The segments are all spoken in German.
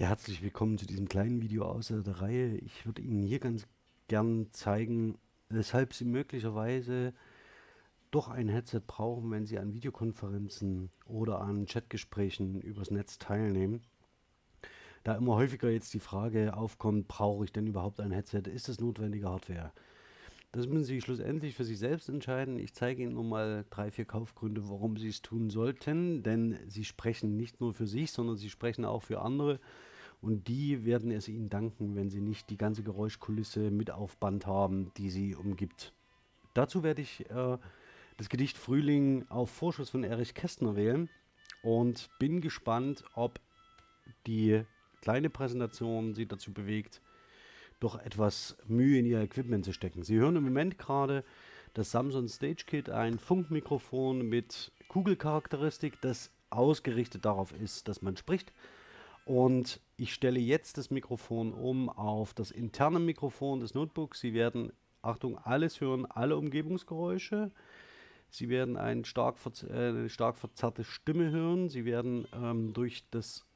Ja, herzlich willkommen zu diesem kleinen Video aus der Reihe. Ich würde Ihnen hier ganz gern zeigen, weshalb Sie möglicherweise doch ein Headset brauchen, wenn Sie an Videokonferenzen oder an Chatgesprächen übers Netz teilnehmen. Da immer häufiger jetzt die Frage aufkommt, brauche ich denn überhaupt ein Headset? Ist das notwendige Hardware? Das müssen Sie schlussendlich für sich selbst entscheiden. Ich zeige Ihnen nur mal drei, vier Kaufgründe, warum Sie es tun sollten. Denn Sie sprechen nicht nur für sich, sondern Sie sprechen auch für andere. Und die werden es Ihnen danken, wenn Sie nicht die ganze Geräuschkulisse mit auf Band haben, die Sie umgibt. Dazu werde ich äh, das Gedicht Frühling auf Vorschuss von Erich Kästner wählen und bin gespannt, ob die kleine Präsentation Sie dazu bewegt, doch etwas Mühe in ihr Equipment zu stecken. Sie hören im Moment gerade das Samsung Stage Kit, ein Funkmikrofon mit Kugelcharakteristik, das ausgerichtet darauf ist, dass man spricht. Und ich stelle jetzt das Mikrofon um auf das interne Mikrofon des Notebooks. Sie werden, Achtung, alles hören, alle Umgebungsgeräusche. Sie werden eine stark, äh, eine stark verzerrte Stimme hören. Sie werden ähm, durch das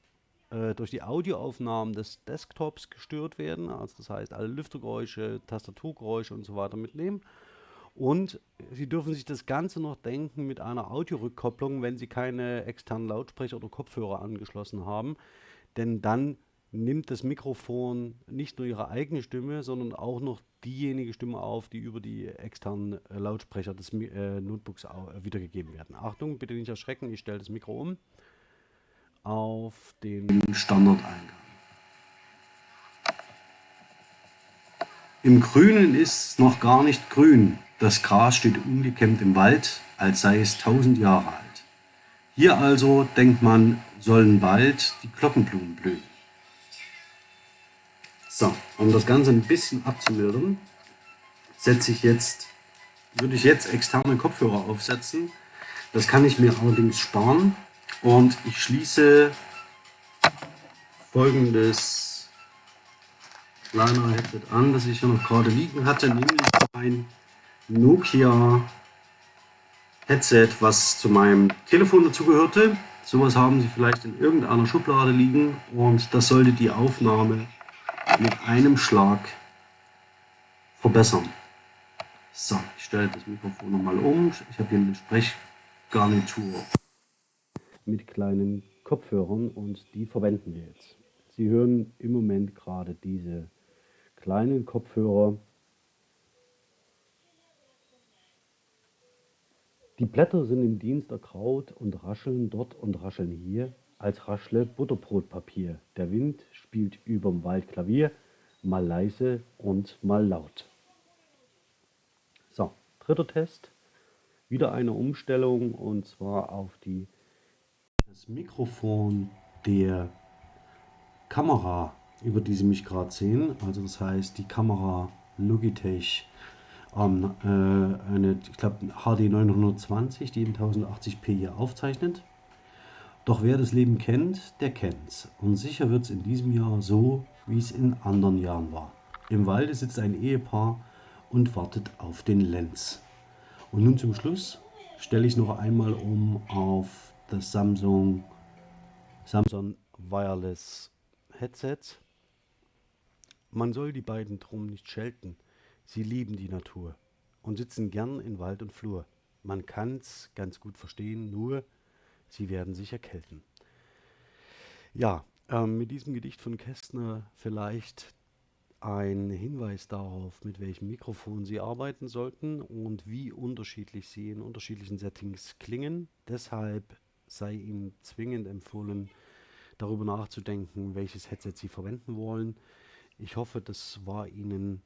äh, durch die Audioaufnahmen des Desktops gestört werden. Also das heißt, alle Lüftergeräusche, Tastaturgeräusche und so weiter mitnehmen. Und Sie dürfen sich das Ganze noch denken mit einer Audiorückkopplung, wenn Sie keine externen Lautsprecher oder Kopfhörer angeschlossen haben. Denn dann nimmt das Mikrofon nicht nur Ihre eigene Stimme, sondern auch noch diejenige Stimme auf, die über die externen äh, Lautsprecher des äh, Notebooks äh, wiedergegeben werden. Achtung, bitte nicht erschrecken, ich stelle das Mikro um auf den Standardeingang. Im Grünen ist es noch gar nicht grün. Das Gras steht ungekämmt im Wald, als sei es tausend Jahre alt. Hier also, denkt man, sollen bald die Glockenblumen blühen. So, um das Ganze ein bisschen abzumildern, setze ich jetzt, würde ich jetzt externe Kopfhörer aufsetzen. Das kann ich mir allerdings sparen, und ich schließe folgendes kleiner Headset an, das ich hier noch gerade liegen hatte, nämlich ein Nokia Headset, was zu meinem Telefon dazugehörte. Sowas haben Sie vielleicht in irgendeiner Schublade liegen und das sollte die Aufnahme mit einem Schlag verbessern. So, ich stelle das Mikrofon nochmal um. Ich habe hier eine Sprechgarnitur mit kleinen Kopfhörern und die verwenden wir jetzt. Sie hören im Moment gerade diese kleinen Kopfhörer. Die Blätter sind im Dienst erkraut und rascheln dort und rascheln hier, als raschle Butterbrotpapier. Der Wind spielt überm Wald Klavier, mal leise und mal laut. So, dritter Test. Wieder eine Umstellung und zwar auf die das Mikrofon der Kamera, über die Sie mich gerade sehen, also das heißt die Kamera Logitech, ähm, äh, eine, ich glaube HD 920, die in 1080p hier aufzeichnet. Doch wer das Leben kennt, der kennt's. Und sicher wird es in diesem Jahr so, wie es in anderen Jahren war. Im Walde sitzt ein Ehepaar und wartet auf den Lenz. Und nun zum Schluss stelle ich noch einmal um auf das Samsung, Samsung Wireless Headset. Man soll die beiden drum nicht schelten. Sie lieben die Natur und sitzen gern in Wald und Flur. Man kann's ganz gut verstehen, nur sie werden sich erkälten. Ja, ähm, mit diesem Gedicht von Kästner vielleicht ein Hinweis darauf, mit welchem Mikrofon Sie arbeiten sollten und wie unterschiedlich sie in unterschiedlichen Settings klingen. Deshalb sei Ihnen zwingend empfohlen, darüber nachzudenken, welches Headset Sie verwenden wollen. Ich hoffe, das war Ihnen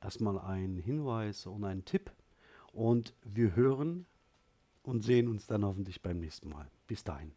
erstmal ein Hinweis und ein Tipp. Und wir hören und sehen uns dann hoffentlich beim nächsten Mal. Bis dahin.